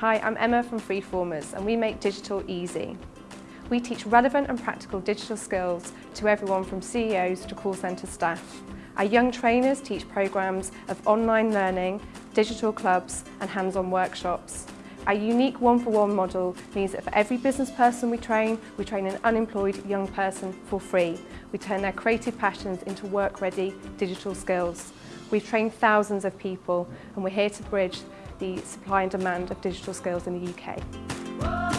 Hi, I'm Emma from Freeformers and we make digital easy. We teach relevant and practical digital skills to everyone from CEOs to call centre staff. Our young trainers teach programmes of online learning, digital clubs and hands-on workshops. Our unique one-for-one -one model means that for every business person we train, we train an unemployed young person for free. We turn their creative passions into work-ready digital skills. We've trained thousands of people and we're here to bridge the supply and demand of digital skills in the UK. Whoa!